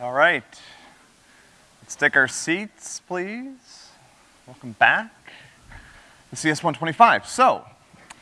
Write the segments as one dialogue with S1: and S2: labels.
S1: All right. Let's take our seats, please. Welcome back. The CS125. So,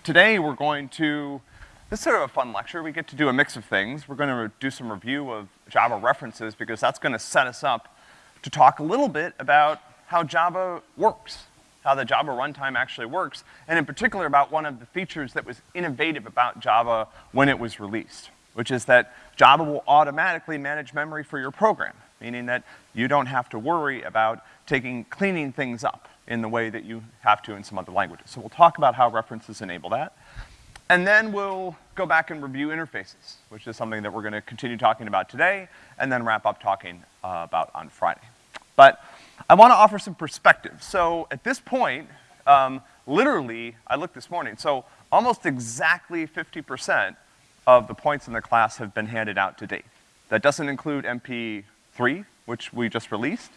S1: today we're going to, this is sort of a fun lecture. We get to do a mix of things. We're gonna do some review of Java references because that's gonna set us up to talk a little bit about how Java works, how the Java runtime actually works, and in particular about one of the features that was innovative about Java when it was released, which is that Java will automatically manage memory for your program, meaning that you don't have to worry about taking, cleaning things up in the way that you have to in some other languages. So we'll talk about how references enable that. And then we'll go back and review interfaces, which is something that we're gonna continue talking about today, and then wrap up talking uh, about on Friday. But I wanna offer some perspective. So at this point, um, literally, I looked this morning, so almost exactly 50% of the points in the class have been handed out to date. That doesn't include MP3, which we just released,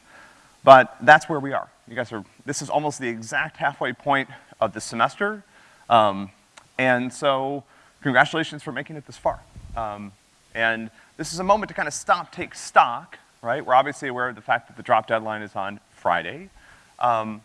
S1: but that's where we are. You guys are, this is almost the exact halfway point of the semester, um, and so congratulations for making it this far. Um, and this is a moment to kind of stop, take stock, right? We're obviously aware of the fact that the drop deadline is on Friday. Um,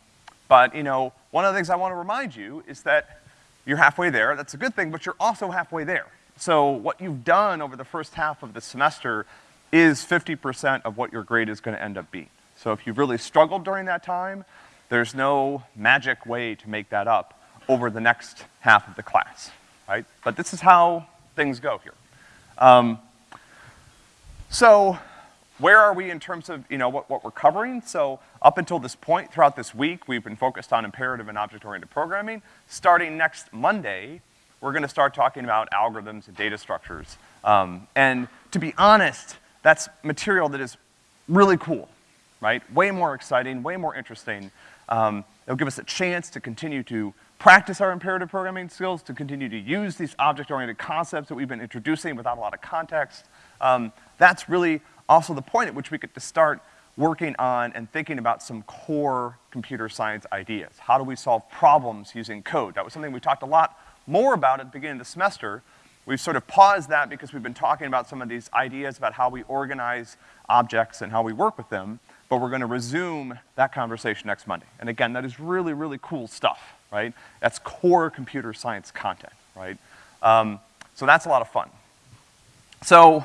S1: but, you know, one of the things I want to remind you is that you're halfway there. That's a good thing, but you're also halfway there. So what you've done over the first half of the semester is 50% of what your grade is gonna end up being. So if you've really struggled during that time, there's no magic way to make that up over the next half of the class, right? But this is how things go here. Um, so where are we in terms of, you know, what, what we're covering? So up until this point, throughout this week, we've been focused on imperative and object-oriented programming. Starting next Monday, we're gonna start talking about algorithms and data structures. Um, and to be honest, that's material that is really cool, right? Way more exciting, way more interesting. Um, it'll give us a chance to continue to practice our imperative programming skills, to continue to use these object-oriented concepts that we've been introducing without a lot of context. Um, that's really also the point at which we get to start working on and thinking about some core computer science ideas. How do we solve problems using code? That was something we talked a lot more about at the beginning of the semester. We've sort of paused that because we've been talking about some of these ideas about how we organize objects and how we work with them, but we're gonna resume that conversation next Monday. And again, that is really, really cool stuff, right? That's core computer science content, right? Um, so that's a lot of fun. So,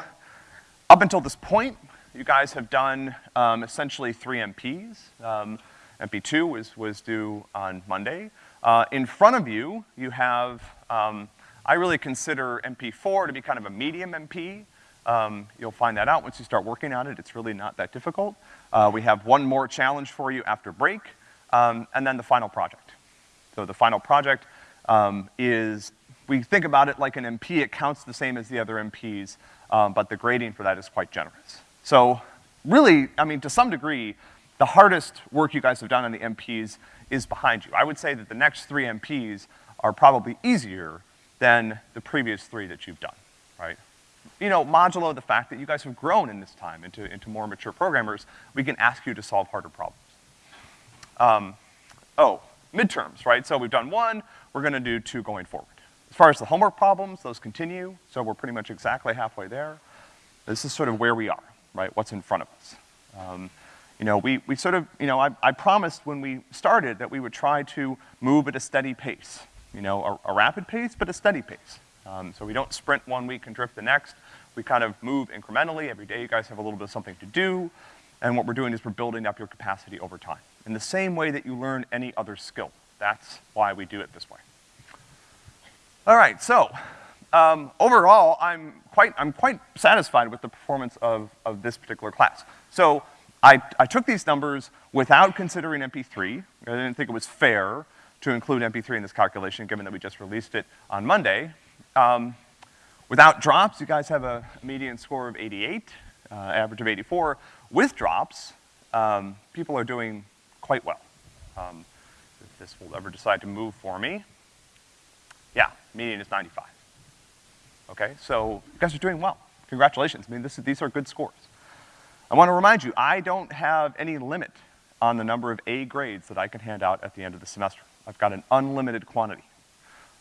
S1: up until this point, you guys have done um, essentially three MPs. Um, MP2 was, was due on Monday. Uh, in front of you, you have, um, I really consider MP4 to be kind of a medium MP. Um, you'll find that out once you start working on it. It's really not that difficult. Uh, we have one more challenge for you after break, um, and then the final project. So the final project um, is, we think about it like an MP, it counts the same as the other MPs, um, but the grading for that is quite generous. So really, I mean, to some degree, the hardest work you guys have done on the MPs is behind you. I would say that the next three MPs are probably easier than the previous three that you've done, right? You know, modulo the fact that you guys have grown in this time into, into more mature programmers, we can ask you to solve harder problems. Um, oh, midterms, right? So we've done one, we're gonna do two going forward. As far as the homework problems, those continue, so we're pretty much exactly halfway there. This is sort of where we are, right? What's in front of us. Um, you know, we, we sort of, you know, I, I promised when we started that we would try to move at a steady pace. You know, a, a rapid pace, but a steady pace. Um, so we don't sprint one week and drift the next. We kind of move incrementally. Every day you guys have a little bit of something to do. And what we're doing is we're building up your capacity over time. In the same way that you learn any other skill. That's why we do it this way. All right, so, um, overall, I'm quite, I'm quite satisfied with the performance of, of this particular class. So, I, I took these numbers without considering MP3. I didn't think it was fair to include MP3 in this calculation, given that we just released it on Monday. Um, without drops, you guys have a median score of 88, uh, average of 84. With drops, um, people are doing quite well. Um, if this will ever decide to move for me. Yeah, median is 95. Okay, so you guys are doing well. Congratulations. I mean, this, these are good scores. I want to remind you, I don't have any limit on the number of A grades that I can hand out at the end of the semester. I've got an unlimited quantity.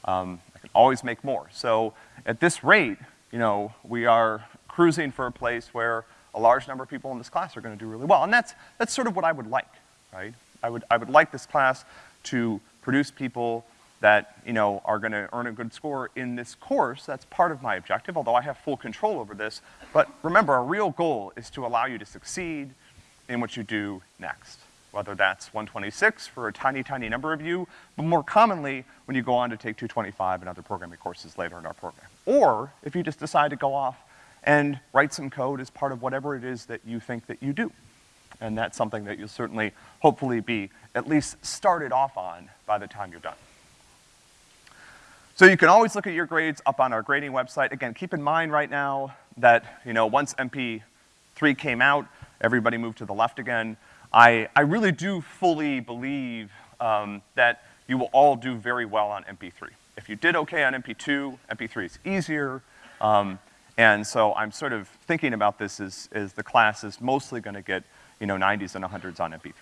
S1: Um, I can always make more. So at this rate, you know, we are cruising for a place where a large number of people in this class are gonna do really well. And that's, that's sort of what I would like, right? I would, I would like this class to produce people that, you know, are gonna earn a good score in this course. That's part of my objective, although I have full control over this. But remember, our real goal is to allow you to succeed in what you do next. Whether that's 126 for a tiny, tiny number of you, but more commonly, when you go on to take 225 and other programming courses later in our program. Or if you just decide to go off and write some code as part of whatever it is that you think that you do. And that's something that you'll certainly, hopefully be at least started off on by the time you're done. So you can always look at your grades up on our grading website. Again, keep in mind right now that, you know, once MP3 came out, everybody moved to the left again. I, I really do fully believe um, that you will all do very well on MP3. If you did okay on MP2, MP3 is easier. Um, and so I'm sort of thinking about this as, as the class is mostly gonna get, you know, 90s and 100s on MP3,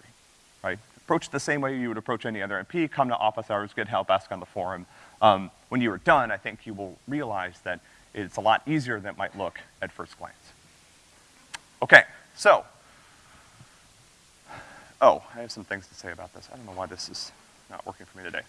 S1: right? Approach the same way you would approach any other MP, come to office hours, get help, ask on the forum. Um, when you are done, I think you will realize that it's a lot easier than it might look at first glance. Okay, so. Oh, I have some things to say about this. I don't know why this is not working for me today.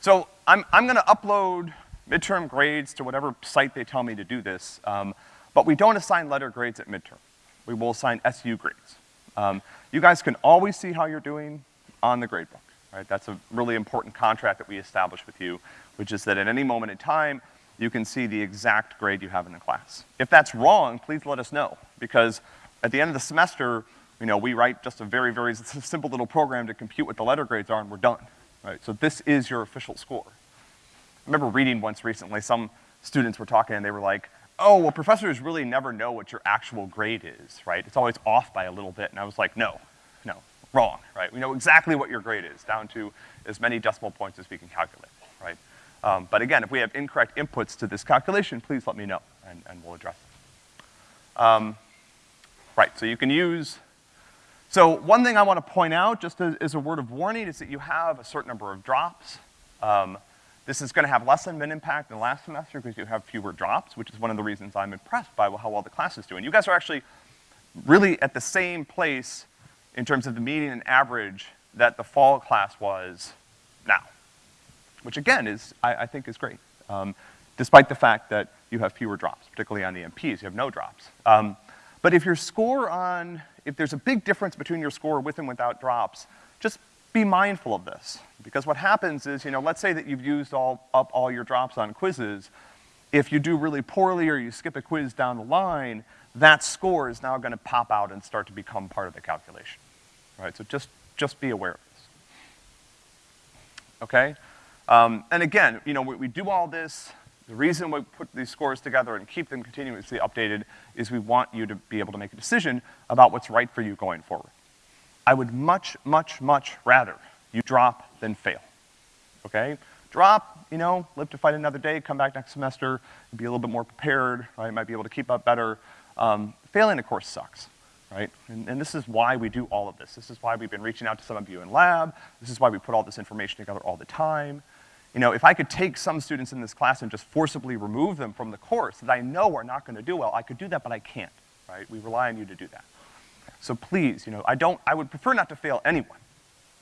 S1: So I'm, I'm gonna upload midterm grades to whatever site they tell me to do this, um, but we don't assign letter grades at midterm. We will assign SU grades. Um, you guys can always see how you're doing on the gradebook, right? That's a really important contract that we establish with you, which is that at any moment in time, you can see the exact grade you have in the class. If that's wrong, please let us know, because at the end of the semester, you know, we write just a very, very simple little program to compute what the letter grades are and we're done, right? So this is your official score. I remember reading once recently, some students were talking and they were like, oh, well, professors really never know what your actual grade is, right? It's always off by a little bit. And I was like, no, no, wrong, right? We know exactly what your grade is, down to as many decimal points as we can calculate, right? Um, but again, if we have incorrect inputs to this calculation, please let me know, and, and we'll address it. Um, right, so you can use, so one thing I wanna point out, just as, as, a word of warning, is that you have a certain number of drops. Um, this is gonna have less than an impact than last semester because you have fewer drops, which is one of the reasons I'm impressed by how well the class is doing. You guys are actually really at the same place in terms of the median and average that the fall class was now. Which again is, I, I think is great. Um, despite the fact that you have fewer drops, particularly on the MPs, you have no drops. Um, but if your score on, if there's a big difference between your score with and without drops, just be mindful of this. Because what happens is, you know, let's say that you've used all, up all your drops on quizzes. If you do really poorly or you skip a quiz down the line, that score is now gonna pop out and start to become part of the calculation. Right, so just, just be aware of this. Okay? Um, and again, you know, we, we do all this, the reason we put these scores together and keep them continuously updated is we want you to be able to make a decision about what's right for you going forward. I would much, much, much rather you drop than fail, okay? Drop, you know, live to fight another day, come back next semester, be a little bit more prepared, right? Might be able to keep up better. Um, failing, of course, sucks, right? And, and, this is why we do all of this. This is why we've been reaching out to some of you in lab. This is why we put all this information together all the time. You know, if I could take some students in this class and just forcibly remove them from the course that I know are not gonna do well, I could do that, but I can't, right? We rely on you to do that. So please, you know, I don't, I would prefer not to fail anyone,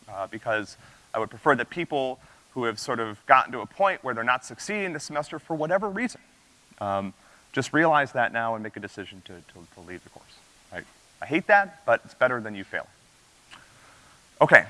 S1: uh, because I would prefer that people who have sort of gotten to a point where they're not succeeding this semester for whatever reason, um, just realize that now and make a decision to, to, to leave the course? I hate that, but it's better than you fail. Okay.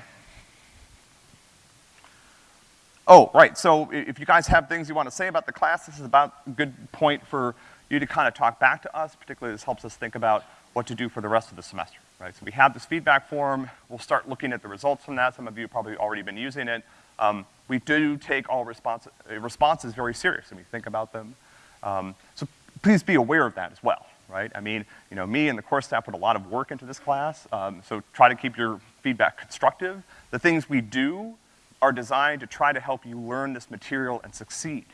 S1: Oh, right, so if you guys have things you want to say about the class, this is about a good point for you to kind of talk back to us, particularly this helps us think about what to do for the rest of the semester, right? So we have this feedback form. We'll start looking at the results from that. Some of you have probably already been using it. Um, we do take all response, responses very serious we think about them. Um, so please be aware of that as well, right? I mean, you know, me and the course staff put a lot of work into this class, um, so try to keep your feedback constructive. The things we do are designed to try to help you learn this material and succeed.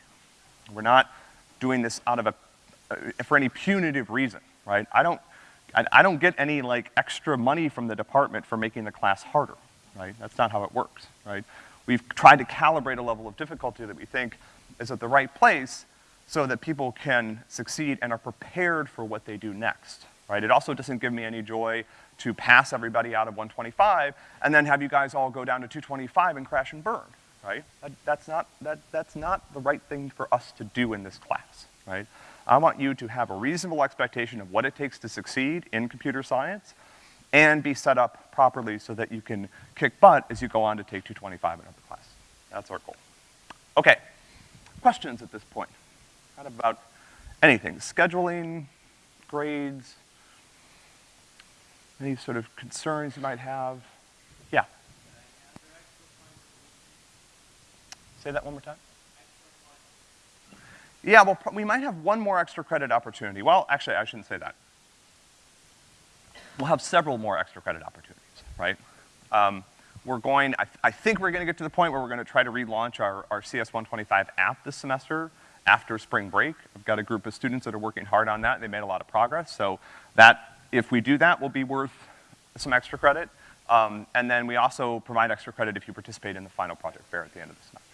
S1: We're not doing this out of a, uh, for any punitive reason, right? I don't, I, I don't get any like extra money from the department for making the class harder, right? That's not how it works, right? We've tried to calibrate a level of difficulty that we think is at the right place so that people can succeed and are prepared for what they do next, right? It also doesn't give me any joy to pass everybody out of 125 and then have you guys all go down to 225 and crash and burn, right? That, that's not, that, that's not the right thing for us to do in this class, right? I want you to have a reasonable expectation of what it takes to succeed in computer science and be set up properly so that you can kick butt as you go on to take 225 in other class. That's our goal. Okay, questions at this point? About anything, scheduling, grades, any sort of concerns you might have? Yeah. Say that one more time. Yeah, well, we might have one more extra credit opportunity. Well, actually, I shouldn't say that. We'll have several more extra credit opportunities, right? Um, we're going, I, I, think we're gonna get to the point where we're gonna try to relaunch our, our CS125 app this semester after spring break. I've got a group of students that are working hard on that. They made a lot of progress. So that, if we do that, will be worth some extra credit. Um, and then we also provide extra credit if you participate in the final project fair at the end of the semester.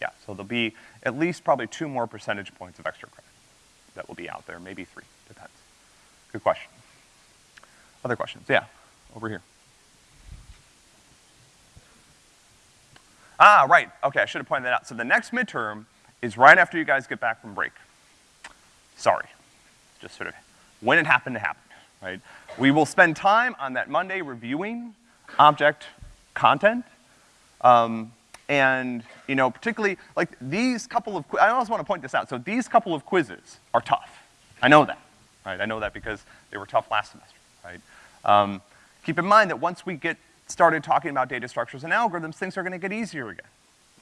S1: Yeah, so there'll be at least probably two more percentage points of extra credit that will be out there, maybe three, depends. Good question. Other questions? Yeah, over here. Ah, right, okay, I should have pointed that out. So the next midterm is right after you guys get back from break. Sorry, just sort of when it happened to happen, right? We will spend time on that Monday reviewing object content, um, and, you know, particularly, like, these couple of, I also wanna point this out, so these couple of quizzes are tough. I know that, right? I know that because they were tough last semester, right? Um, keep in mind that once we get started talking about data structures and algorithms, things are gonna get easier again.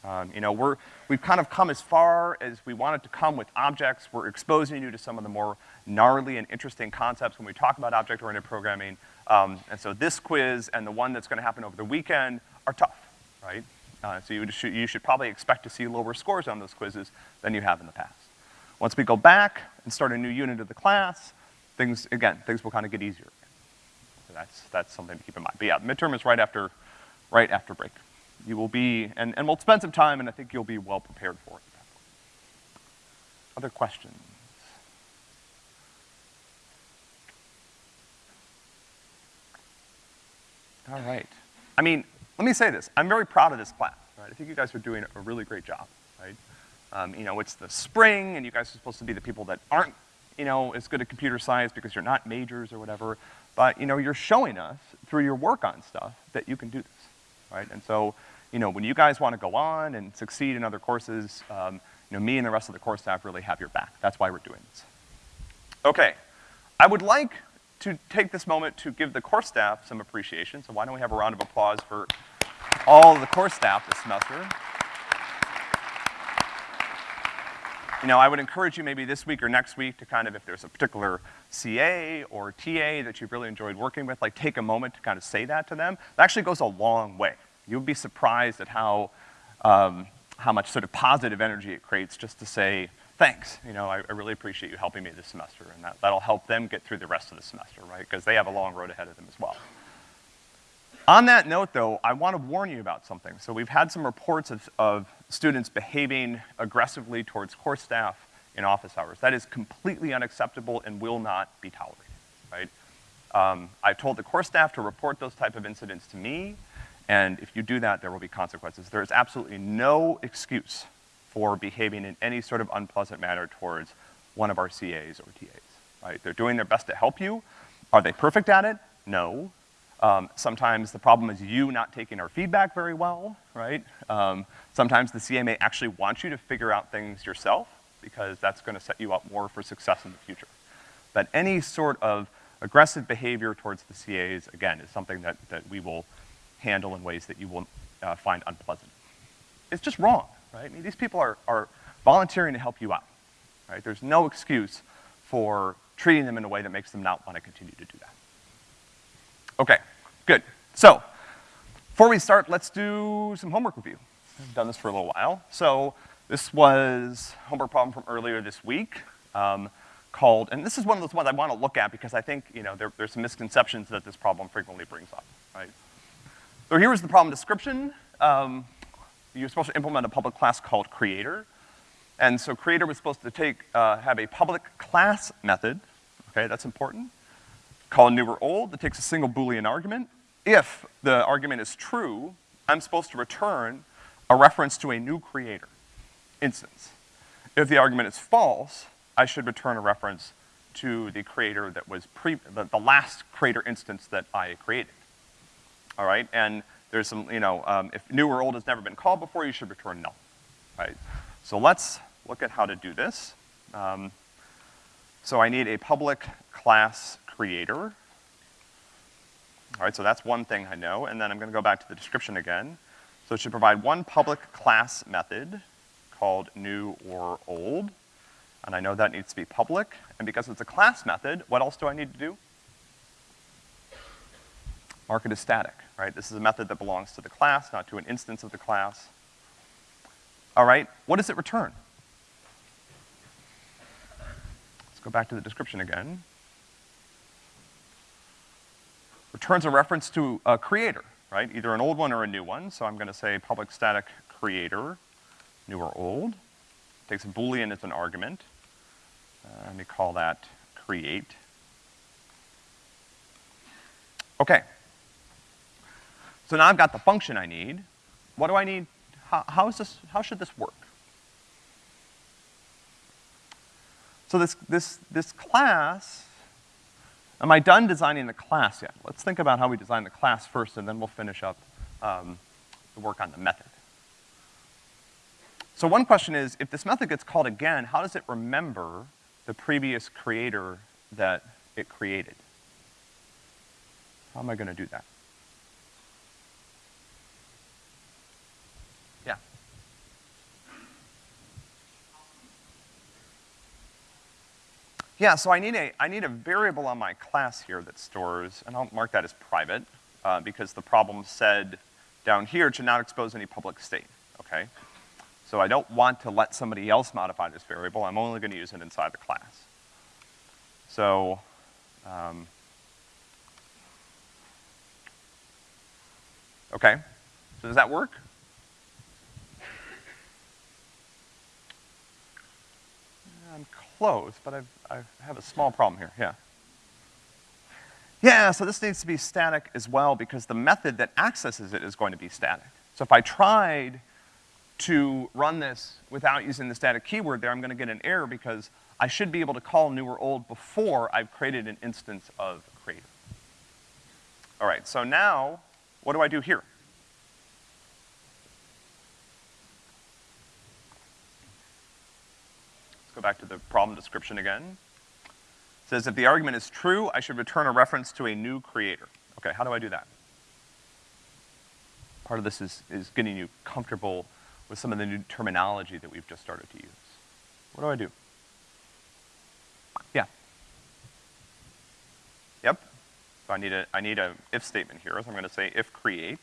S1: Um, you know, we're, we've kind of come as far as we wanted to come with objects. We're exposing you to some of the more gnarly and interesting concepts when we talk about object-oriented programming. Um, and so this quiz and the one that's gonna happen over the weekend are tough, right? Uh, so you should, you should probably expect to see lower scores on those quizzes than you have in the past. Once we go back and start a new unit of the class, things, again, things will kind of get easier. So that's, that's something to keep in mind. But yeah, midterm is right after, right after break. You will be, and, and we'll spend some time, and I think you'll be well prepared for it. Other questions? All right. I mean, let me say this. I'm very proud of this class, right? I think you guys are doing a really great job, right? Um, you know, it's the spring, and you guys are supposed to be the people that aren't, you know, as good at computer science because you're not majors or whatever. But, you know, you're showing us through your work on stuff that you can do this, right? And so, you know, when you guys want to go on and succeed in other courses, um, you know, me and the rest of the course staff really have your back. That's why we're doing this. Okay. I would like to take this moment to give the course staff some appreciation, so why don't we have a round of applause for all the course staff this semester. You know, I would encourage you maybe this week or next week to kind of, if there's a particular CA or TA that you've really enjoyed working with, like take a moment to kind of say that to them. That actually goes a long way. You'll be surprised at how, um, how much sort of positive energy it creates just to say, thanks, you know, I, I, really appreciate you helping me this semester, and that, that'll help them get through the rest of the semester, right? Because they have a long road ahead of them as well. On that note, though, I want to warn you about something. So we've had some reports of, of students behaving aggressively towards course staff in office hours. That is completely unacceptable and will not be tolerated, right? Um, I've told the course staff to report those type of incidents to me, and if you do that, there will be consequences. There is absolutely no excuse for behaving in any sort of unpleasant manner towards one of our CAs or TAs, right? They're doing their best to help you. Are they perfect at it? No. Um, sometimes the problem is you not taking our feedback very well, right? Um, sometimes the CA may actually want you to figure out things yourself because that's gonna set you up more for success in the future. But any sort of aggressive behavior towards the CAs, again, is something that, that we will handle in ways that you will uh, find unpleasant. It's just wrong, right? I mean, these people are, are volunteering to help you out, right? There's no excuse for treating them in a way that makes them not want to continue to do that. Okay, good. So, before we start, let's do some homework review. Done this for a little while. So, this was homework problem from earlier this week, um, called, and this is one of those ones I want to look at because I think, you know, there, there's some misconceptions that this problem frequently brings up, right? So here was the problem description. Um, you're supposed to implement a public class called creator. And so creator was supposed to take, uh, have a public class method, okay, that's important call new or old that takes a single Boolean argument. If the argument is true, I'm supposed to return a reference to a new creator instance. If the argument is false, I should return a reference to the creator that was pre, the, the last creator instance that I created. All right, and there's some, you know, um, if new or old has never been called before, you should return null, right? So let's look at how to do this. Um, so I need a public class creator. All right, so that's one thing I know, and then I'm gonna go back to the description again. So it should provide one public class method called new or old, and I know that needs to be public, and because it's a class method, what else do I need to do? Mark it as static, right? This is a method that belongs to the class, not to an instance of the class. All right, what does it return? Let's go back to the description again. Returns a reference to a creator, right? Either an old one or a new one, so I'm gonna say public static creator, new or old. Takes a boolean as an argument. Uh, let me call that create. Okay. So now I've got the function I need. What do I need? How, how is this, how should this work? So this, this, this class, am I done designing the class yet? Let's think about how we design the class first, and then we'll finish up um, the work on the method. So one question is, if this method gets called again, how does it remember the previous creator that it created? How am I gonna do that? Yeah. Yeah, so I need a, I need a variable on my class here that stores, and I'll mark that as private, uh, because the problem said down here to not expose any public state, okay? So I don't want to let somebody else modify this variable, I'm only gonna use it inside the class. So, um, okay, so does that work? I'm close, but I've, I have a small problem here, yeah. Yeah, so this needs to be static as well because the method that accesses it is going to be static. So if I tried to run this without using the static keyword there, I'm gonna get an error because I should be able to call new or old before I've created an instance of creator. All right, so now, what do I do here? Let's go back to the problem description again. It says if the argument is true, I should return a reference to a new creator. Okay, how do I do that? Part of this is, is getting you comfortable with some of the new terminology that we've just started to use. What do I do? Yeah. Yep. So I need a, I need a if statement here, so I'm gonna say if create.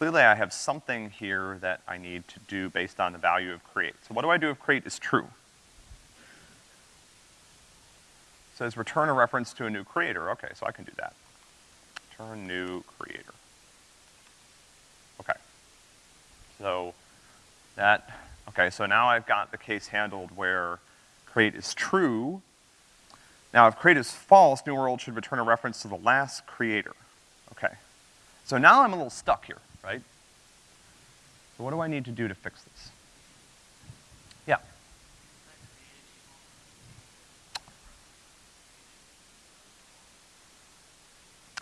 S1: Clearly I have something here that I need to do based on the value of create. So what do I do if create is true? It says return a reference to a new creator. Okay, so I can do that. Return new creator. Okay. So that, okay, so now I've got the case handled where create is true. Now if create is false, new or old should return a reference to the last creator. Okay. So now I'm a little stuck here right? So what do I need to do to fix this? Yeah.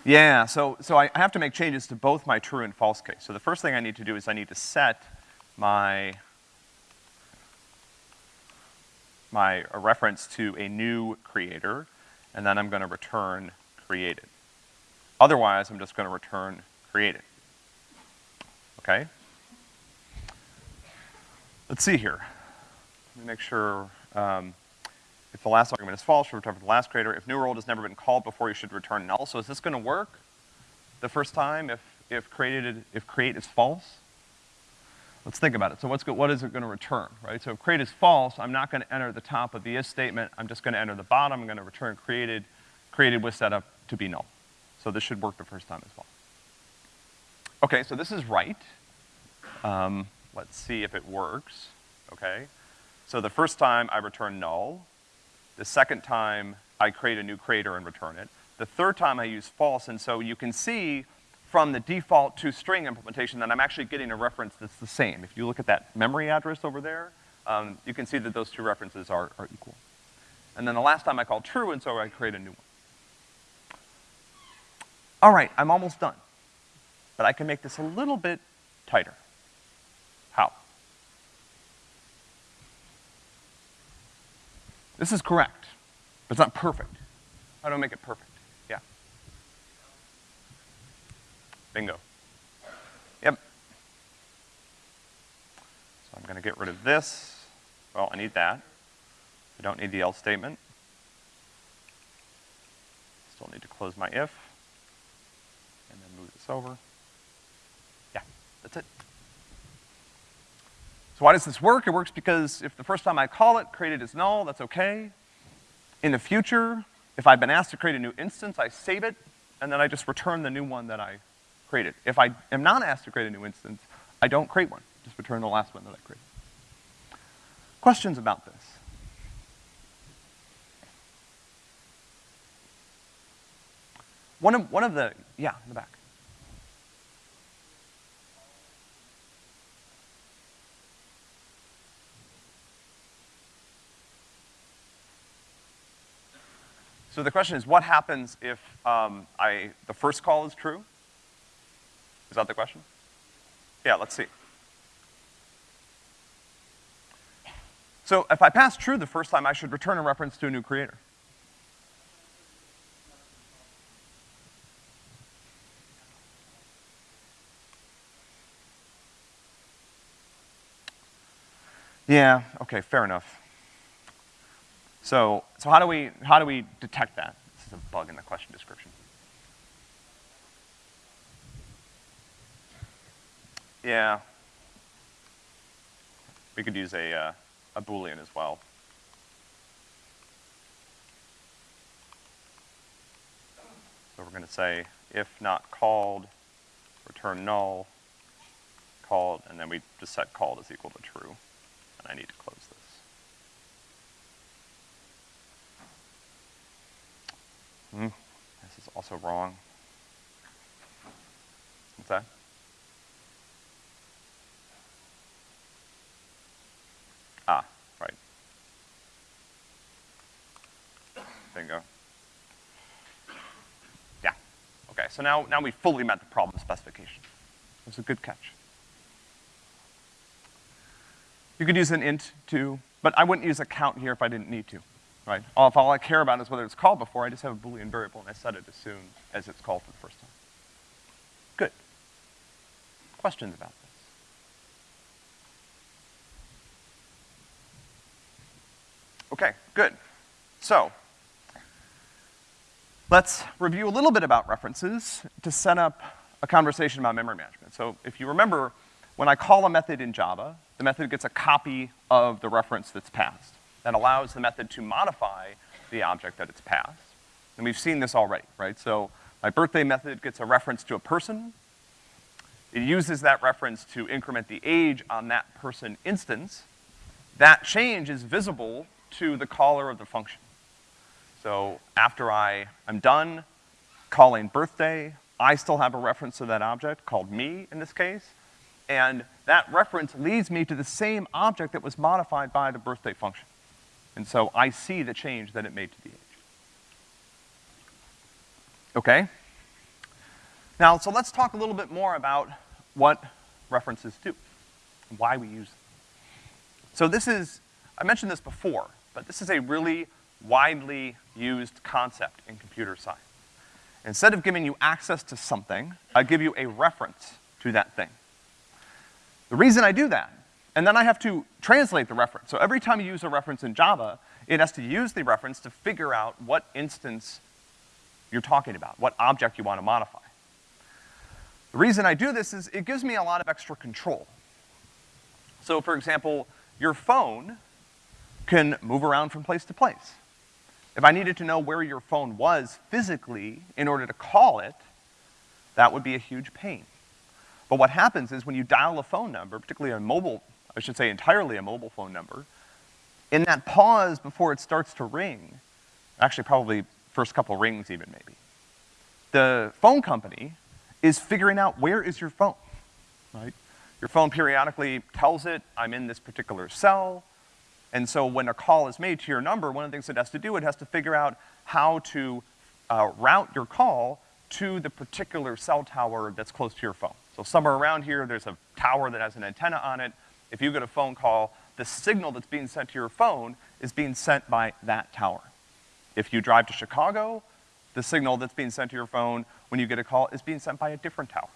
S1: Yeah, so, so I have to make changes to both my true and false case. So the first thing I need to do is I need to set my, my reference to a new creator, and then I'm gonna return created. Otherwise, I'm just gonna return created okay? Let's see here. Let me make sure, um, if the last argument is false, should return for the last creator. If new or old has never been called before, you should return null. So is this gonna work the first time if, if created, if create is false? Let's think about it. So what's go, what is it gonna return, right? So if create is false, I'm not gonna enter the top of the if statement, I'm just gonna enter the bottom, I'm gonna return created, created with setup to be null. So this should work the first time as well. Okay, so this is right. Um, let's see if it works, okay? So the first time I return null. The second time I create a new creator and return it. The third time I use false, and so you can see from the default to string implementation that I'm actually getting a reference that's the same. If you look at that memory address over there, um, you can see that those two references are, are equal. And then the last time I call true, and so I create a new one. All right, I'm almost done. But I can make this a little bit tighter. How? This is correct, but it's not perfect. How do I make it perfect? Yeah. Bingo. Yep. So I'm gonna get rid of this. Well, I need that. I don't need the else statement. Still need to close my if. And then move this over. Yeah, that's it. So why does this work? It works because if the first time I call it, created is null, that's okay. In the future, if I've been asked to create a new instance, I save it, and then I just return the new one that I created. If I am not asked to create a new instance, I don't create one, just return the last one that I created. Questions about this? One of, one of the, yeah, in the back. So the question is, what happens if um, I, the first call is true? Is that the question? Yeah, let's see. So if I pass true the first time, I should return a reference to a new creator. Yeah, okay, fair enough. So, so how do we, how do we detect that? This is a bug in the question description. Yeah. We could use a, uh, a Boolean as well. So we're gonna say, if not called, return null, called, and then we just set called is equal to true. And I need to close this. Hmm, this is also wrong. What's that? Ah, right. Bingo. Yeah. Okay, so now, now we fully met the problem specification. It was a good catch. You could use an int too, but I wouldn't use a count here if I didn't need to right? If all I care about is whether it's called before, I just have a Boolean variable and I set it as soon as it's called for the first time. Good. Questions about this? Okay, good. So, let's review a little bit about references to set up a conversation about memory management. So if you remember, when I call a method in Java, the method gets a copy of the reference that's passed that allows the method to modify the object that it's passed. And we've seen this already, right? So my birthday method gets a reference to a person. It uses that reference to increment the age on that person instance. That change is visible to the caller of the function. So after I, I'm done calling birthday, I still have a reference to that object called me in this case, and that reference leads me to the same object that was modified by the birthday function. And so I see the change that it made to the age. Okay? Now, so let's talk a little bit more about what references do, and why we use them. So this is, I mentioned this before, but this is a really widely used concept in computer science. Instead of giving you access to something, I give you a reference to that thing. The reason I do that and then I have to translate the reference. So every time you use a reference in Java, it has to use the reference to figure out what instance you're talking about, what object you want to modify. The reason I do this is it gives me a lot of extra control. So for example, your phone can move around from place to place. If I needed to know where your phone was physically in order to call it, that would be a huge pain. But what happens is when you dial a phone number, particularly a mobile I should say entirely a mobile phone number, in that pause before it starts to ring, Actually, probably first couple rings even, maybe. The phone company is figuring out where is your phone, right? Your phone periodically tells it, I'm in this particular cell, and so when a call is made to your number, one of the things it has to do, it has to figure out how to uh, route your call to the particular cell tower that's close to your phone. So somewhere around here, there's a tower that has an antenna on it. If you get a phone call, the signal that's being sent to your phone is being sent by that tower. If you drive to Chicago, the signal that's being sent to your phone when you get a call is being sent by a different tower.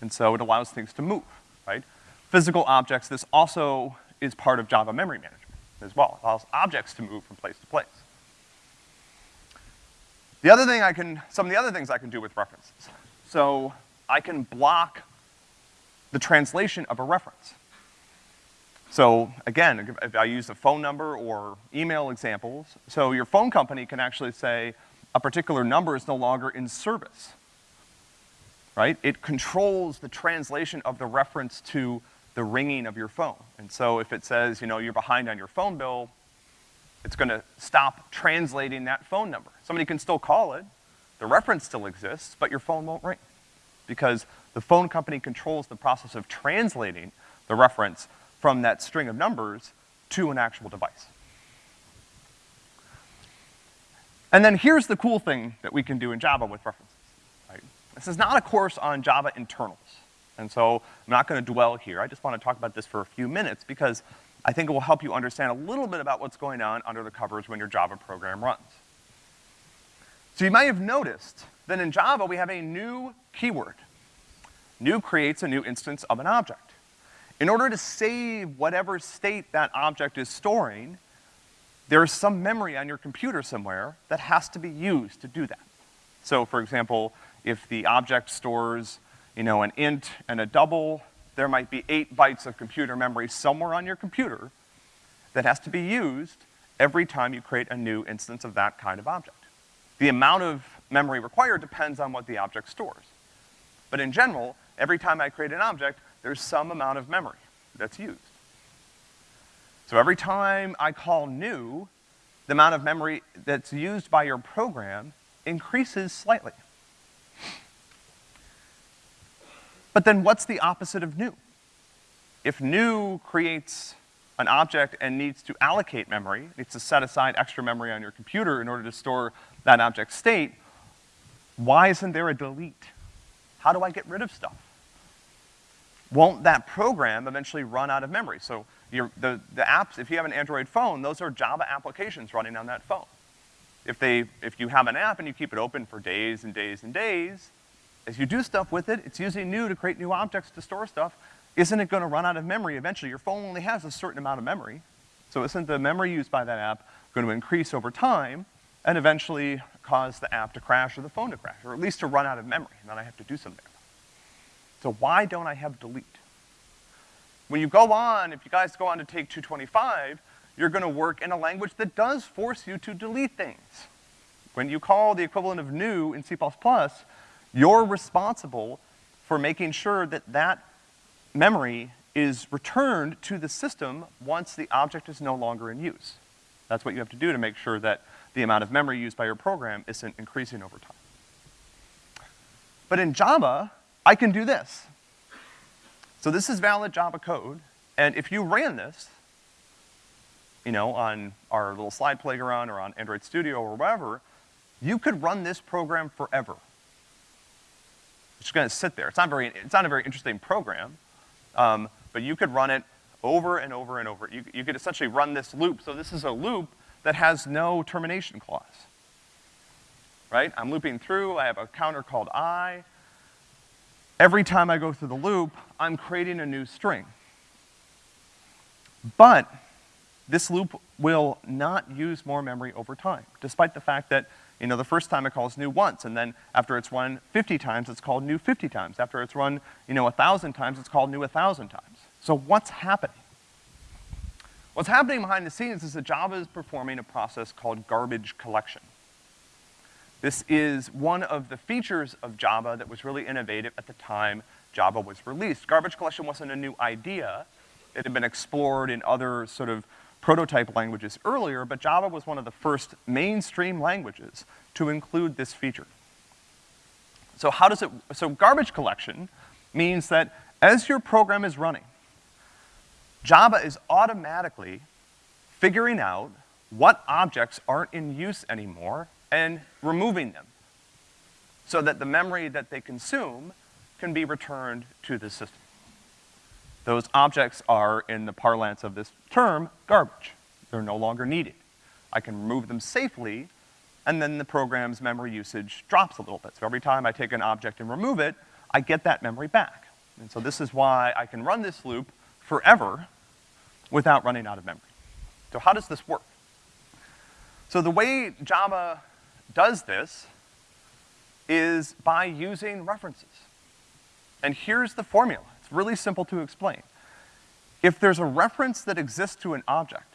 S1: And so it allows things to move, right? Physical objects, this also is part of Java memory management as well. It allows objects to move from place to place. The other thing I can, some of the other things I can do with references. So I can block the translation of a reference. So again, if I use a phone number or email examples, so your phone company can actually say a particular number is no longer in service, right? It controls the translation of the reference to the ringing of your phone. And so if it says, you know, you're behind on your phone bill, it's gonna stop translating that phone number. Somebody can still call it, the reference still exists, but your phone won't ring. Because the phone company controls the process of translating the reference from that string of numbers to an actual device. And then here's the cool thing that we can do in Java with references, right? This is not a course on Java internals. And so I'm not gonna dwell here. I just wanna talk about this for a few minutes because I think it will help you understand a little bit about what's going on under the covers when your Java program runs. So you might have noticed that in Java we have a new keyword. New creates a new instance of an object. In order to save whatever state that object is storing, there is some memory on your computer somewhere that has to be used to do that. So for example, if the object stores, you know, an int and a double, there might be eight bytes of computer memory somewhere on your computer that has to be used every time you create a new instance of that kind of object. The amount of memory required depends on what the object stores. But in general, every time I create an object, there's some amount of memory that's used. So every time I call new, the amount of memory that's used by your program increases slightly. But then what's the opposite of new? If new creates an object and needs to allocate memory, needs to set aside extra memory on your computer in order to store that object state, why isn't there a delete? How do I get rid of stuff? Won't that program eventually run out of memory? So the, the apps, if you have an Android phone, those are Java applications running on that phone. If they, if you have an app and you keep it open for days and days and days, as you do stuff with it, it's using new to create new objects to store stuff. Isn't it gonna run out of memory eventually? Your phone only has a certain amount of memory. So isn't the memory used by that app gonna increase over time and eventually cause the app to crash or the phone to crash, or at least to run out of memory, and then I have to do something. So why don't I have delete? When you go on, if you guys go on to take 225, you're gonna work in a language that does force you to delete things. When you call the equivalent of new in C++, you're responsible for making sure that that memory is returned to the system once the object is no longer in use. That's what you have to do to make sure that the amount of memory used by your program isn't increasing over time. But in Java, I can do this. So this is valid Java code, and if you ran this, you know, on our little slide playground or on Android Studio or whatever, you could run this program forever. It's just gonna sit there. It's not very, it's not a very interesting program, um, but you could run it over and over and over. You, you could essentially run this loop. So this is a loop that has no termination clause. Right? I'm looping through, I have a counter called i. Every time I go through the loop, I'm creating a new string. But this loop will not use more memory over time, despite the fact that you know, the first time it calls new once, and then after it's run 50 times, it's called new 50 times. After it's run, you know, 1,000 times, it's called new 1,000 times. So what's happening? What's happening behind the scenes is that Java is performing a process called garbage collection. This is one of the features of Java that was really innovative at the time Java was released. Garbage collection wasn't a new idea. It had been explored in other sort of prototype languages earlier, but Java was one of the first mainstream languages to include this feature. So how does it, so garbage collection means that as your program is running, Java is automatically figuring out what objects aren't in use anymore and removing them so that the memory that they consume can be returned to the system. Those objects are, in the parlance of this term, garbage. They're no longer needed. I can remove them safely, and then the program's memory usage drops a little bit. So every time I take an object and remove it, I get that memory back. And so this is why I can run this loop forever without running out of memory. So how does this work? So the way Java does this is by using references. And here's the formula. It's really simple to explain. If there's a reference that exists to an object,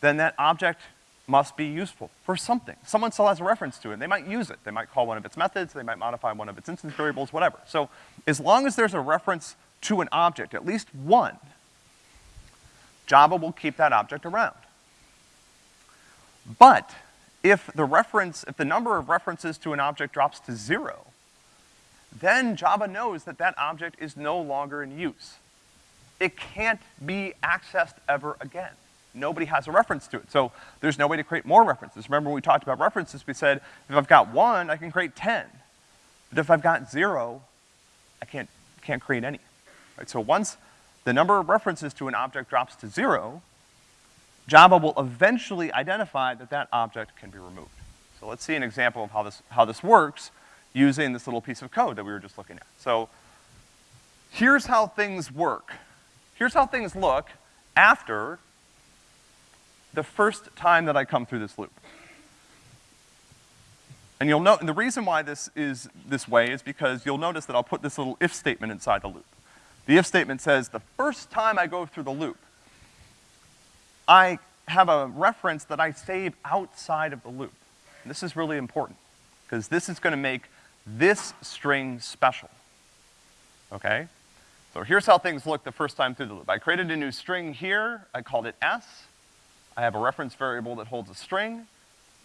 S1: then that object must be useful for something. Someone still has a reference to it, they might use it. They might call one of its methods, they might modify one of its instance variables, whatever. So as long as there's a reference to an object, at least one, Java will keep that object around. But if the reference, if the number of references to an object drops to zero, then Java knows that that object is no longer in use. It can't be accessed ever again. Nobody has a reference to it. So there's no way to create more references. Remember when we talked about references, we said, if I've got one, I can create 10. But if I've got zero, I can't, can't create any. Right? So once the number of references to an object drops to zero, Java will eventually identify that that object can be removed. So let's see an example of how this, how this works using this little piece of code that we were just looking at. So here's how things work. Here's how things look after the first time that I come through this loop. And you'll note, and the reason why this is this way is because you'll notice that I'll put this little if statement inside the loop. The if statement says, the first time I go through the loop, I have a reference that I save outside of the loop. This is really important, because this is gonna make this string special, okay? So here's how things look the first time through the loop. I created a new string here, I called it s. I have a reference variable that holds a string.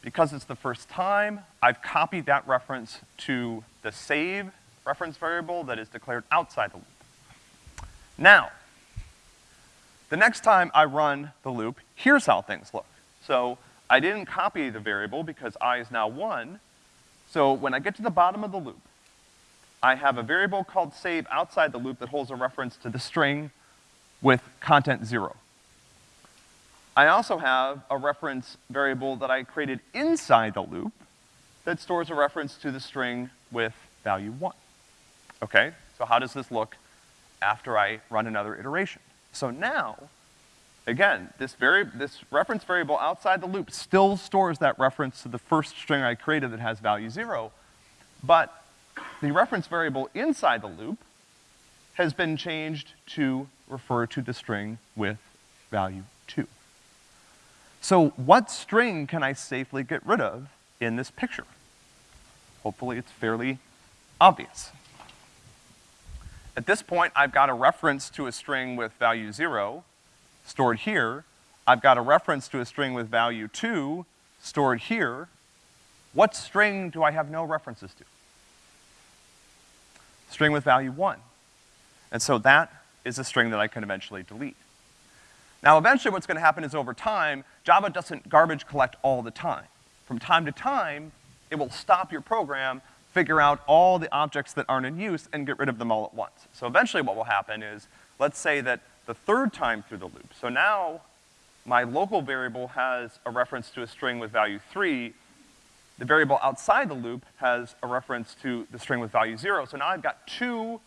S1: Because it's the first time, I've copied that reference to the save reference variable that is declared outside the loop. Now, the next time I run the loop, here's how things look. So I didn't copy the variable because i is now one. So when I get to the bottom of the loop, I have a variable called save outside the loop that holds a reference to the string with content zero. I also have a reference variable that I created inside the loop that stores a reference to the string with value one. Okay, so how does this look after I run another iteration? So now, again, this, vari this reference variable outside the loop still stores that reference to the first string I created that has value zero, but the reference variable inside the loop has been changed to refer to the string with value two. So what string can I safely get rid of in this picture? Hopefully it's fairly obvious. At this point, I've got a reference to a string with value zero stored here. I've got a reference to a string with value two stored here. What string do I have no references to? String with value one. And so that is a string that I can eventually delete. Now eventually what's gonna happen is over time, Java doesn't garbage collect all the time. From time to time, it will stop your program, figure out all the objects that aren't in use, and get rid of them all at once. So eventually what will happen is, let's say that the third time through the loop, so now my local variable has a reference to a string with value three, the variable outside the loop has a reference to the string with value zero, so now I've got two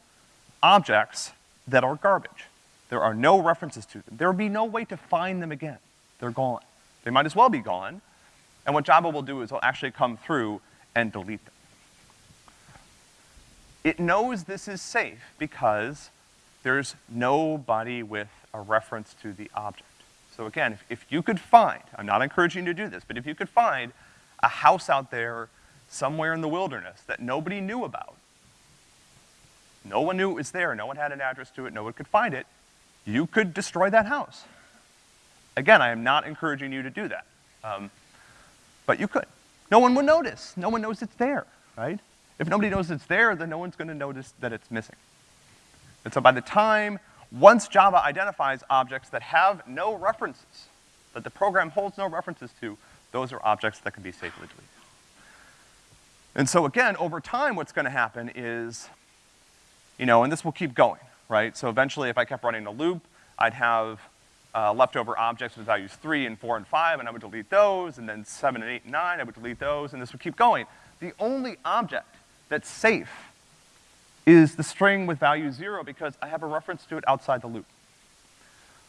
S1: objects that are garbage. There are no references to them. There will be no way to find them again. They're gone. They might as well be gone. And what Java will do is it'll actually come through and delete them. It knows this is safe because there's nobody with a reference to the object. So again, if, if you could find, I'm not encouraging you to do this, but if you could find a house out there somewhere in the wilderness that nobody knew about, no one knew it was there, no one had an address to it, no one could find it, you could destroy that house. Again, I am not encouraging you to do that. Um, but you could. No one would notice. No one knows it's there, right? If nobody knows it's there, then no one's gonna notice that it's missing. And so by the time, once Java identifies objects that have no references, that the program holds no references to, those are objects that can be safely deleted. And so again, over time, what's gonna happen is, you know, and this will keep going, right? So eventually, if I kept running a loop, I'd have uh, leftover objects with values three and four and five, and I would delete those, and then seven and eight and nine, I would delete those, and this would keep going. The only object that's safe is the string with value zero because I have a reference to it outside the loop.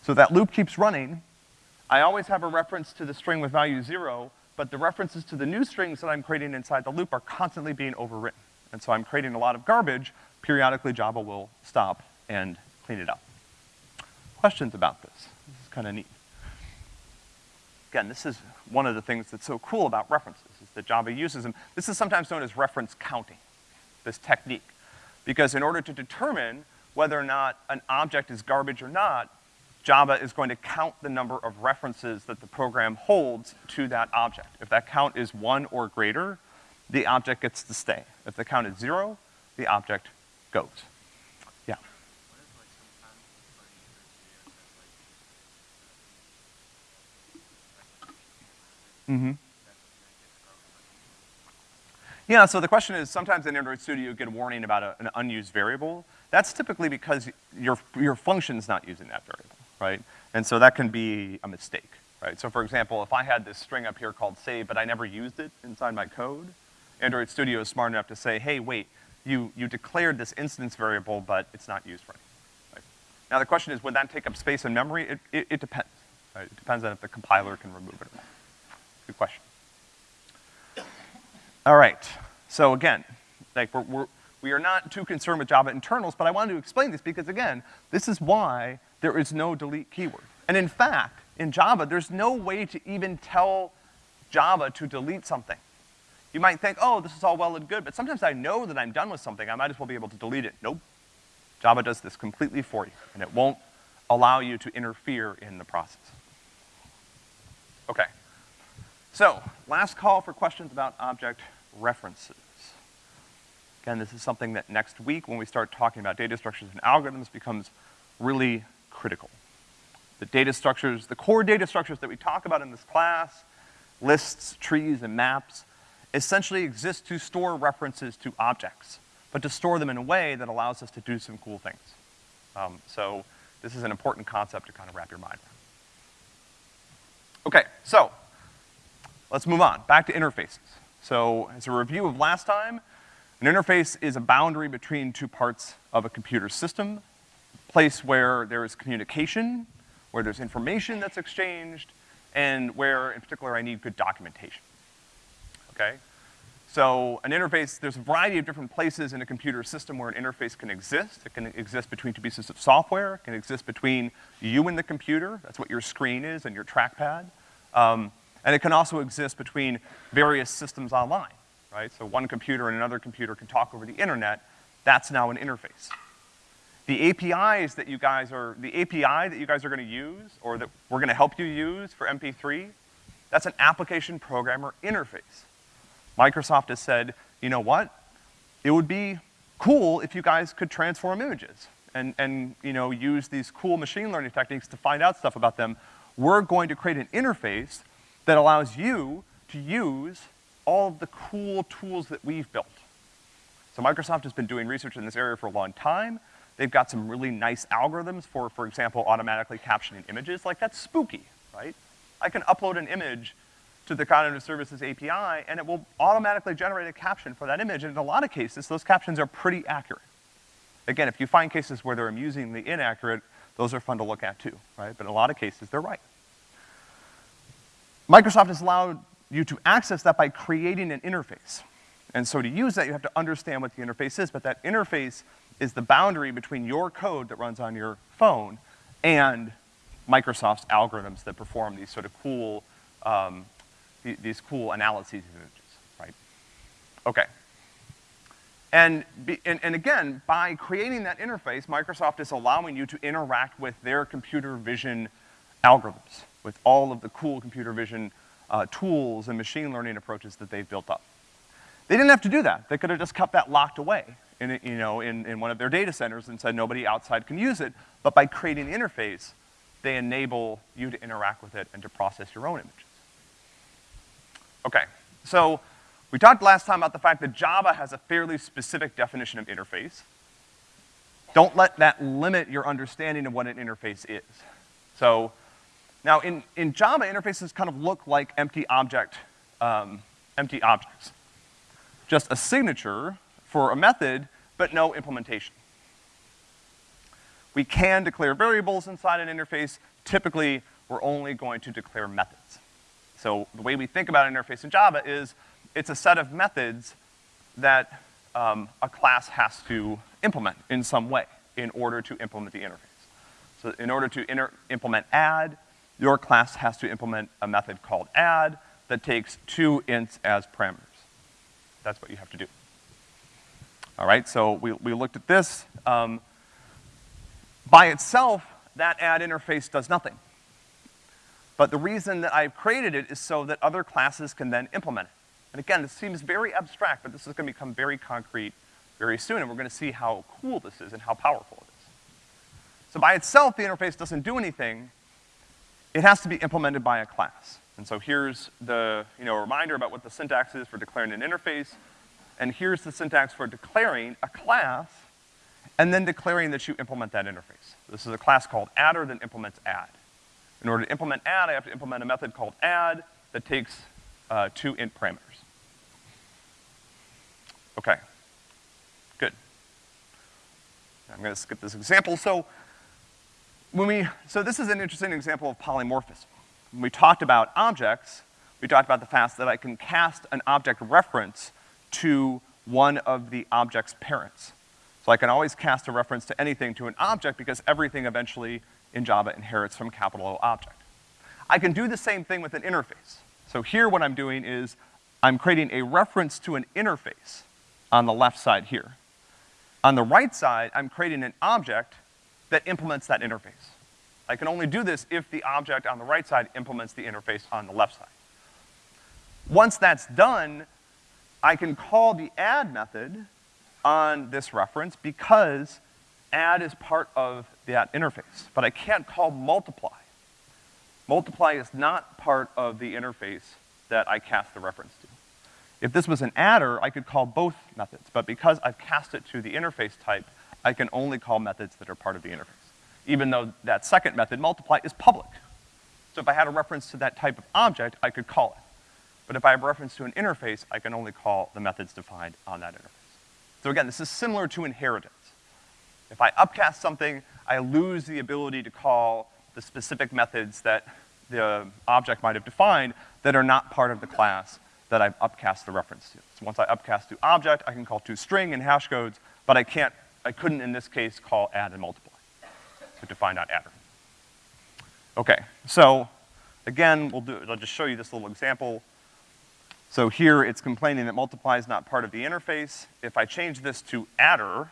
S1: So that loop keeps running. I always have a reference to the string with value zero, but the references to the new strings that I'm creating inside the loop are constantly being overwritten. And so I'm creating a lot of garbage. Periodically, Java will stop and clean it up. Questions about this? This is kind of neat. Again, this is one of the things that's so cool about references, is that Java uses them. This is sometimes known as reference counting, this technique. Because in order to determine whether or not an object is garbage or not, Java is going to count the number of references that the program holds to that object. If that count is one or greater, the object gets to stay. If the count is zero, the object goes. Yeah. Mm-hmm. Yeah, so the question is, sometimes in Android Studio you get a warning about a, an unused variable. That's typically because your, your function's not using that variable, right? And so that can be a mistake, right? So for example, if I had this string up here called save, but I never used it inside my code, Android Studio is smart enough to say, hey, wait, you, you declared this instance variable, but it's not used for anything, right? Now the question is, would that take up space in memory? It, it, it depends, right? It depends on if the compiler can remove it or not. Good question. All right, so again, like we're, we're, we are not too concerned with Java internals, but I wanted to explain this because again, this is why there is no delete keyword. And in fact, in Java, there's no way to even tell Java to delete something. You might think, oh, this is all well and good, but sometimes I know that I'm done with something, I might as well be able to delete it. Nope. Java does this completely for you, and it won't allow you to interfere in the process. Okay. So, last call for questions about object references. Again, this is something that next week, when we start talking about data structures and algorithms, becomes really critical. The data structures, the core data structures that we talk about in this class, lists, trees, and maps, essentially exist to store references to objects, but to store them in a way that allows us to do some cool things. Um, so, this is an important concept to kind of wrap your mind around. Okay, so, Let's move on, back to interfaces. So, as a review of last time, an interface is a boundary between two parts of a computer system, a place where there is communication, where there's information that's exchanged, and where, in particular, I need good documentation. Okay? So, an interface, there's a variety of different places in a computer system where an interface can exist. It can exist between two pieces of software, it can exist between you and the computer, that's what your screen is and your trackpad. Um, and it can also exist between various systems online, right? So one computer and another computer can talk over the internet. That's now an interface. The APIs that you guys are, the API that you guys are gonna use, or that we're gonna help you use for MP3, that's an application programmer interface. Microsoft has said, you know what? It would be cool if you guys could transform images and, and you know, use these cool machine learning techniques to find out stuff about them. We're going to create an interface that allows you to use all of the cool tools that we've built. So Microsoft has been doing research in this area for a long time. They've got some really nice algorithms for, for example, automatically captioning images. Like, that's spooky, right? I can upload an image to the Cognitive Services API, and it will automatically generate a caption for that image, and in a lot of cases, those captions are pretty accurate. Again, if you find cases where they're amusingly inaccurate, those are fun to look at too, right? But in a lot of cases, they're right. Microsoft has allowed you to access that by creating an interface. And so to use that, you have to understand what the interface is, but that interface is the boundary between your code that runs on your phone and Microsoft's algorithms that perform these sort of cool, um, th these cool analyses of images, right? Okay. And, be, and, and again, by creating that interface, Microsoft is allowing you to interact with their computer vision algorithms. With all of the cool computer vision uh, tools and machine learning approaches that they've built up. They didn't have to do that. They could have just kept that locked away in, you know, in, in one of their data centers and said nobody outside can use it, but by creating the interface, they enable you to interact with it and to process your own images. Okay, so we talked last time about the fact that Java has a fairly specific definition of interface. Don't let that limit your understanding of what an interface is. So, now in, in Java, interfaces kind of look like empty object, um, empty objects. Just a signature for a method, but no implementation. We can declare variables inside an interface. Typically, we're only going to declare methods. So the way we think about an interface in Java is it's a set of methods that um, a class has to implement in some way in order to implement the interface. So in order to implement add, your class has to implement a method called add that takes two ints as parameters. That's what you have to do. All right, so we, we looked at this. Um, by itself, that add interface does nothing. But the reason that I've created it is so that other classes can then implement it. And again, this seems very abstract, but this is gonna become very concrete very soon, and we're gonna see how cool this is and how powerful it is. So by itself, the interface doesn't do anything. It has to be implemented by a class. And so here's the, you know, reminder about what the syntax is for declaring an interface. And here's the syntax for declaring a class and then declaring that you implement that interface. This is a class called adder that implements add. In order to implement add, I have to implement a method called add that takes uh, two int parameters. Okay. Good. I'm gonna skip this example. So when we, so this is an interesting example of polymorphism. When we talked about objects, we talked about the fact that I can cast an object reference to one of the object's parents. So I can always cast a reference to anything to an object because everything eventually in Java inherits from capital O object. I can do the same thing with an interface. So here what I'm doing is I'm creating a reference to an interface on the left side here. On the right side, I'm creating an object that implements that interface. I can only do this if the object on the right side implements the interface on the left side. Once that's done, I can call the add method on this reference because add is part of that interface, but I can't call multiply. Multiply is not part of the interface that I cast the reference to. If this was an adder, I could call both methods, but because I've cast it to the interface type, I can only call methods that are part of the interface, even though that second method, multiply, is public. So if I had a reference to that type of object, I could call it. But if I have reference to an interface, I can only call the methods defined on that interface. So again, this is similar to inheritance. If I upcast something, I lose the ability to call the specific methods that the object might have defined that are not part of the class that I've upcast the reference to. So once I upcast to object, I can call to string and hash codes, but I can't, I couldn't in this case call add and multiply. So to find out adder. Okay, so again, we'll do, I'll just show you this little example. So here it's complaining that multiply is not part of the interface. If I change this to adder,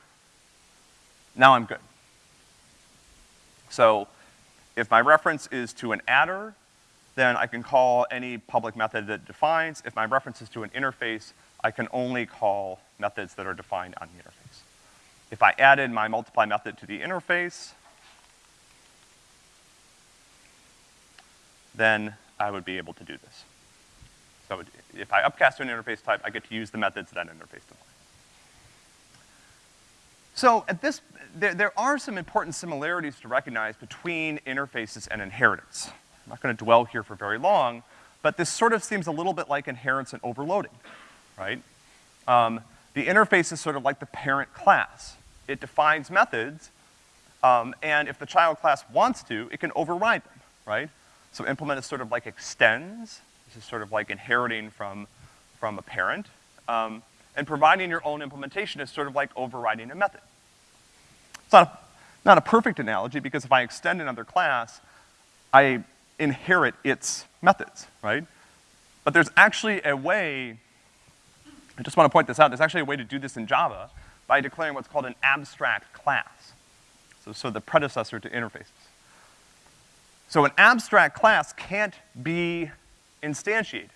S1: now I'm good. So if my reference is to an adder, then I can call any public method that defines. If my reference is to an interface, I can only call methods that are defined on the interface. If I added my multiply method to the interface, then I would be able to do this. So if I upcast to an interface type, I get to use the methods that interface defines. So at this, there, there are some important similarities to recognize between interfaces and inheritance. I'm not gonna dwell here for very long, but this sort of seems a little bit like inheritance and overloading, right? Um, the interface is sort of like the parent class. It defines methods, um, and if the child class wants to, it can override them, right? So implement is sort of like extends, this is sort of like inheriting from, from a parent. Um, and providing your own implementation is sort of like overriding a method. It's not a, not a perfect analogy because if I extend another class, I inherit its methods, right? But there's actually a way, I just wanna point this out, there's actually a way to do this in Java by declaring what's called an abstract class. So, so the predecessor to interfaces. So an abstract class can't be instantiated.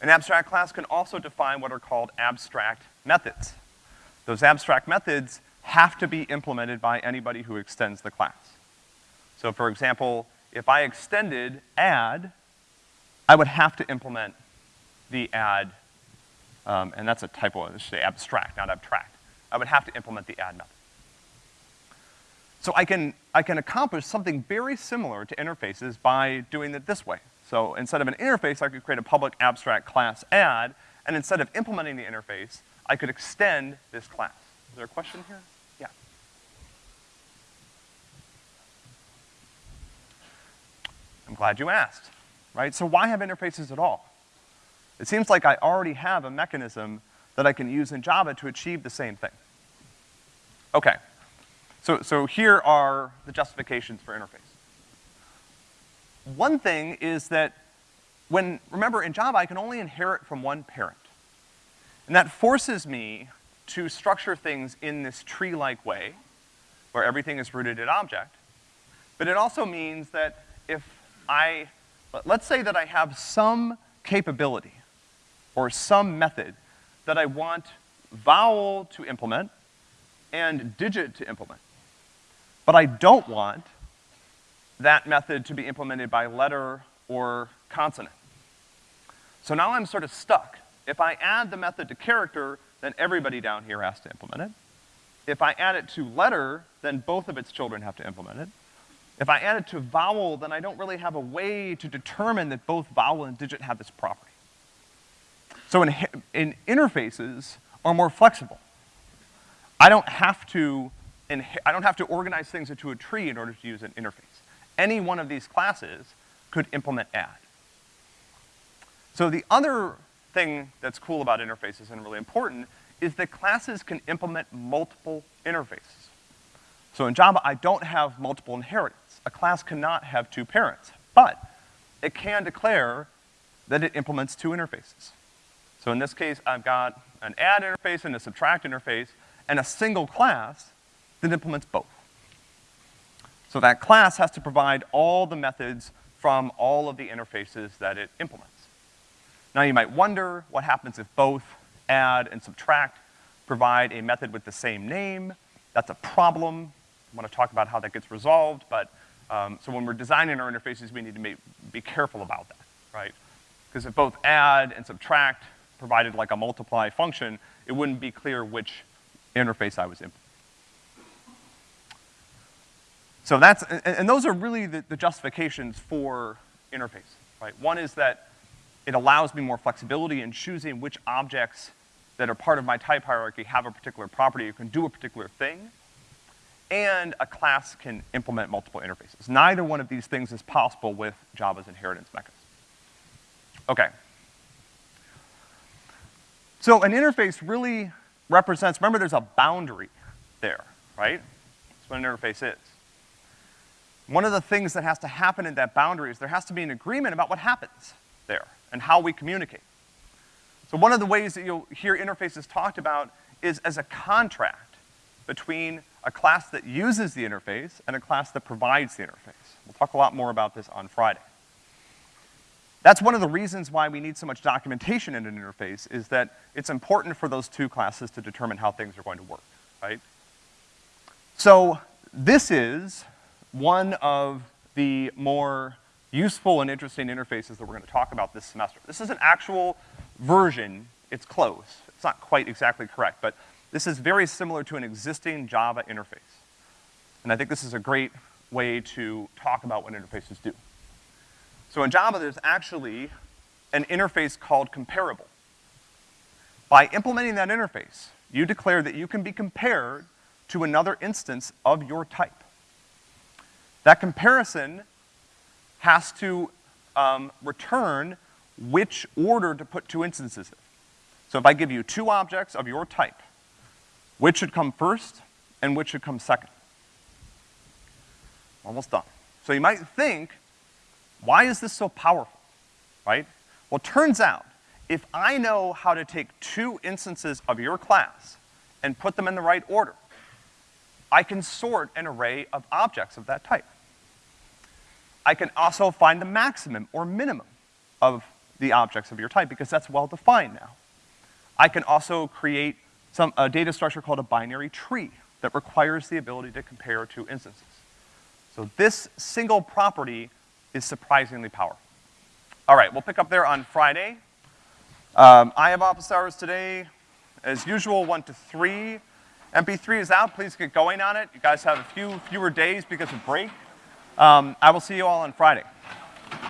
S1: An abstract class can also define what are called abstract methods. Those abstract methods have to be implemented by anybody who extends the class. So for example, if I extended add, I would have to implement the add, um, and that's a typo, I should say abstract, not abstract. I would have to implement the add method. So I can, I can accomplish something very similar to interfaces by doing it this way. So instead of an interface, I could create a public abstract class add, and instead of implementing the interface, I could extend this class. Is there a question here? Yeah. I'm glad you asked, right? So why have interfaces at all? It seems like I already have a mechanism that I can use in Java to achieve the same thing. Okay. So, so here are the justifications for interface. One thing is that when, remember in Java I can only inherit from one parent. And that forces me to structure things in this tree-like way, where everything is rooted in object. But it also means that if I, let's say that I have some capability or some method that I want vowel to implement and digit to implement. But I don't want that method to be implemented by letter or consonant. So now I'm sort of stuck. If I add the method to character, then everybody down here has to implement it. If I add it to letter, then both of its children have to implement it. If I add it to vowel, then I don't really have a way to determine that both vowel and digit have this property. So in, in interfaces are more flexible. I don't have to, I don't have to organize things into a tree in order to use an interface. Any one of these classes could implement add. So the other thing that's cool about interfaces and really important is that classes can implement multiple interfaces. So in Java, I don't have multiple inheritance. A class cannot have two parents, but it can declare that it implements two interfaces. So in this case, I've got an add interface and a subtract interface, and a single class that implements both. So that class has to provide all the methods from all of the interfaces that it implements. Now you might wonder what happens if both add and subtract provide a method with the same name. That's a problem. I want to talk about how that gets resolved, but, um, so when we're designing our interfaces, we need to be, be careful about that, right? Because if both add and subtract provided like a multiply function, it wouldn't be clear which interface I was implementing. So that's, and, and those are really the, the justifications for interface, right? One is that it allows me more flexibility in choosing which objects that are part of my type hierarchy have a particular property or can do a particular thing. And a class can implement multiple interfaces. Neither one of these things is possible with Java's inheritance mechanism. Okay. So an interface really represents, remember there's a boundary there, right? That's what an interface is. One of the things that has to happen in that boundary is there has to be an agreement about what happens there and how we communicate. So one of the ways that you'll hear interfaces talked about is as a contract between a class that uses the interface and a class that provides the interface. We'll talk a lot more about this on Friday. That's one of the reasons why we need so much documentation in an interface, is that it's important for those two classes to determine how things are going to work, right? So, this is one of the more useful and interesting interfaces that we're gonna talk about this semester. This is an actual version, it's close. It's not quite exactly correct, but this is very similar to an existing Java interface. And I think this is a great way to talk about what interfaces do. So in Java, there's actually an interface called comparable. By implementing that interface, you declare that you can be compared to another instance of your type. That comparison has to um, return which order to put two instances in. So if I give you two objects of your type, which should come first and which should come second? Almost done. So you might think why is this so powerful, right? Well, turns out, if I know how to take two instances of your class and put them in the right order, I can sort an array of objects of that type. I can also find the maximum or minimum of the objects of your type because that's well defined now. I can also create some, a data structure called a binary tree that requires the ability to compare two instances. So this single property is surprisingly powerful. All right, we'll pick up there on Friday. Um, I have office hours today, as usual, one to three. MP3 is out, please get going on it. You guys have a few fewer days because of break. Um, I will see you all on Friday.